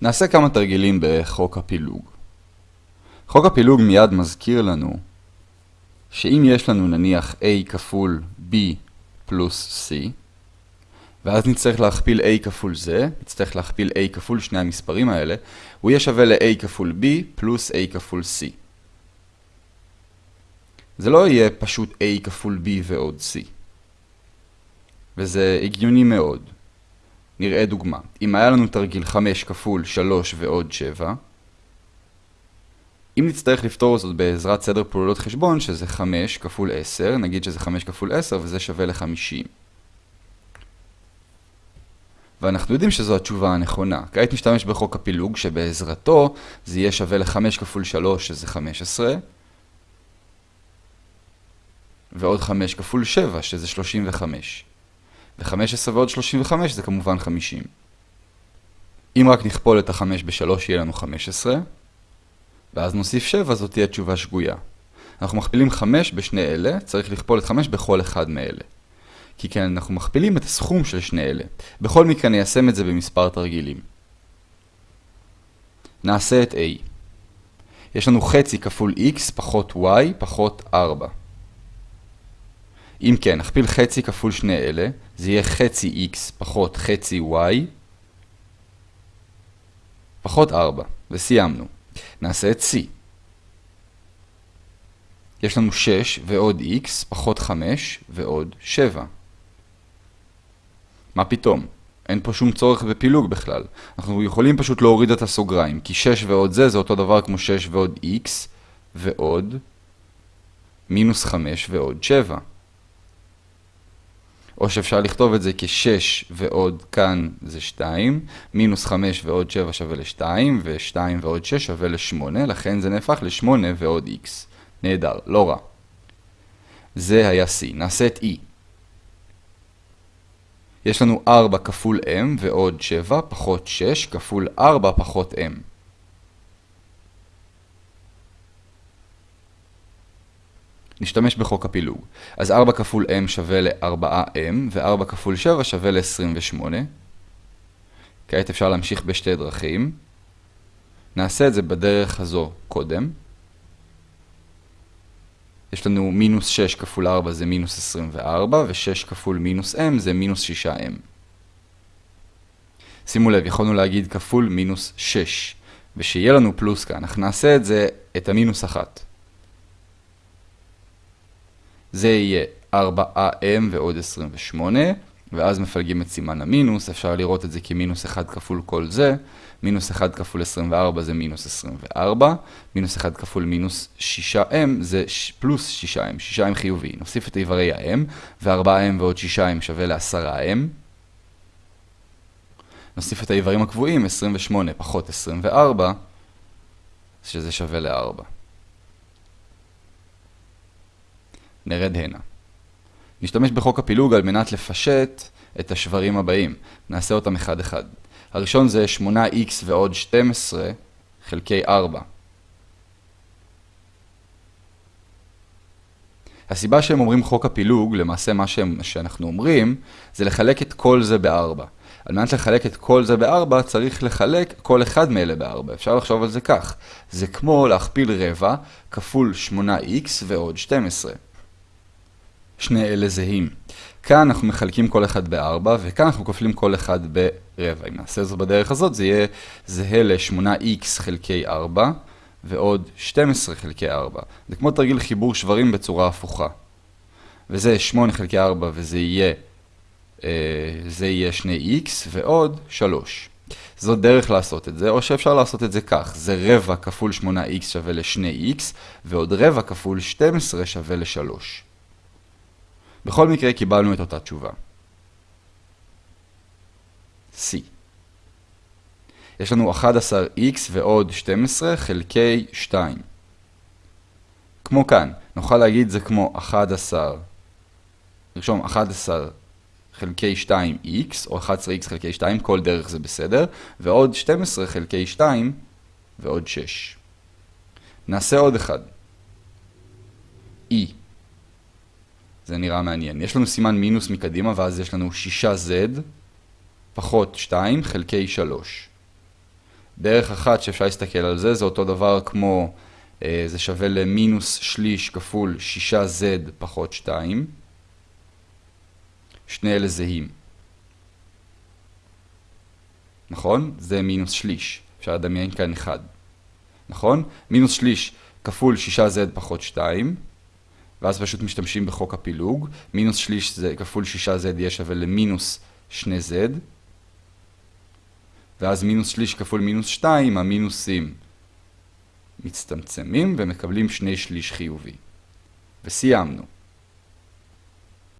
נעשה כמה תרגילים בחוק הפילוג. חוק הפילוג מיד מזכיר לנו שאם יש לנו נניח a כפול b פלוס c, ואז נצטרך להכפיל a כפול זה, נצטרך להכפיל a כפול שני המספרים האלה, הוא יהיה שווה ל-a כפול b פלוס a כפול c. זה לא יהיה פשוט a כפול b ועוד c. וזה הגיוני מאוד. נראה דוגמה. אם היה לנו תרגיל 5 כפול 3 ועוד 7, אם נצטרך לפתור זאת בעזרת סדר פעולות חשבון, שזה 5 כפול 10, נגיד שזה 5 כפול 10 וזה שווה ל-50. ואנחנו יודעים שזו התשובה הנכונה. כעת נשתמש בחוק הפילוג, שבעזרתו זה יהיה שווה ל-5 כפול 3, שזה 15, ועוד 5 כפול 7, שזה 35. ו-15 ועוד 35 זה כמובן 50. אם רק נכפול את ה-5 ב-3 יהיה לנו 15, ואז נוסיף 7, זאת תהיה תשובה שגויה. אנחנו מכפילים 5 בשני אלה, צריך לכפול את 5 בכל אחד מאלה. כי כן, אנחנו מכפילים את הסכום של שני אלה. בכל מקרה ניישם את זה במספר תרגילים. נעשה את a. יש לנו חצי כפול x פחות y פחות 4. אם כן, נכפיל חצי כפול שני אלה, זה יהיה חצי x פחות חצי y פחות 4, וסיימנו. נעשה את c. יש לנו 6 ועוד x פחות 5 ועוד 7. מה פתאום? אין פה שום צורך בפילוג בכלל. אנחנו יכולים פשוט להוריד את הסוגריים, כי 6 ועוד זה זה אותו דבר כמו 6 ועוד x ועוד מינוס 5 ועוד 7. או שאפשר לכתוב את זה כ-6 ועוד כאן זה 2, מינוס 5 ועוד 7 שווה ל-2, ו-2 ועוד 6 שווה ל-8, לכן זה נהפך ל-8 ועוד x. נהדר, לא רע. זה היה c. נעשה את e. יש לנו 4 כפול m ועוד 7 פחות 6 כפול 4 פחות m. נשתמש בחוק הפילוג. אז 4 כפול m שווה ל-4m, ו-4 כפול 7 שווה ל-28. כעת אפשר להמשיך בשתי דרכים. נעשה את זה בדרך הזו קודם. יש לנו מינוס 6 כפול 4 זה מינוס 24, ו-6 כפול מינוס m זה מינוס 6m. שימו לב, יכולנו להגיד כפול מינוס 6, ושיהיה לנו פלוס כאן, אנחנו נעשה את זה, את המינוס 1. זה יהיה 4am ועוד 28, ואז מפלגים את סימן המינוס, אפשר לראות את זה כמינוס 1 כפול כל זה, מינוס 1 כפול 24 זה מינוס 24, מינוס 1 כפול מינוס 6m זה פלוס 6m, 6m חיובי. נוסיף את איברי ה-m, ו-4m ועוד 6m שווה ל-10m. נוסיף את האיברים הקבועים, 28 פחות 24, שזה שווה ל-4. נרד הנה. נשתמש בחוק הפילוג על מנת לפשט את השברים הבאים. נעשה אותם אחד אחד. הראשון זה 8x ועוד 12 חלקי 4. הסיבה שהם אומרים חוק הפילוג, למעשה מה שהם, שאנחנו אומרים, זה לחלק את כל זה ב-4. על מנת לחלק את כל זה ב-4, צריך לחלק כל אחד מאלה ב-4. אפשר לחשוב על זה כך. זה כמו להכפיל רבע כפול 8x ועוד 12. שני אלה זהים. כאן אנחנו מחלקים כל אחד ב-4, וכאן אנחנו כופלים כל אחד ברבע. אם נעשה זאת בדרך הזאת, זה יהיה זהה ל-8x חלקי 4, ועוד 12 חלקי 4. זה כמו תרגיל חיבור שברים בצורה הפוכה. וזה 8 חלקי 4, וזה יהיה, אה, זה יהיה 2x, ועוד 3. זאת דרך לעשות את זה, או שאפשר לעשות את זה כך. זה רבע כפול 8x שווה ל-2x, ועוד רבע כפול 12 שווה ל-3. בכל מקרה קיבלנו את אותה תשובה. C. יש לנו 11x ועוד 12 חלקי 2. כמו כאן, נוכל להגיד זה כמו 11, נרשום 11 חלקי 2x, או 11x חלקי 2, כל דרך זה בסדר, ועוד 12 חלקי 2 ועוד 6. נעשה עוד אחד. e. זה נראה מעניין. יש לנו סימן מינוס מקדימה, ואז יש לנו 6z פחות 2 חלקי 3. דרך אחת שאפשר להסתכל על זה, זה אותו דבר כמו, אה, זה שווה למינוס שליש כפול 6z פחות 2. שני אלה זהים. נכון? זה מינוס שליש. אפשר לדמיין כאן 1. נכון? מינוס שליש כפול 6z פחות 2. ואז פשוט משתמשים בחוק הפילוג. מינוס שליש זה כפול 6z יהיה שווה למינוס 2z. ואז מינוס שליש כפול מינוס 2, המינוסים מצטמצמים ומקבלים שני שליש חיובי. וסיימנו.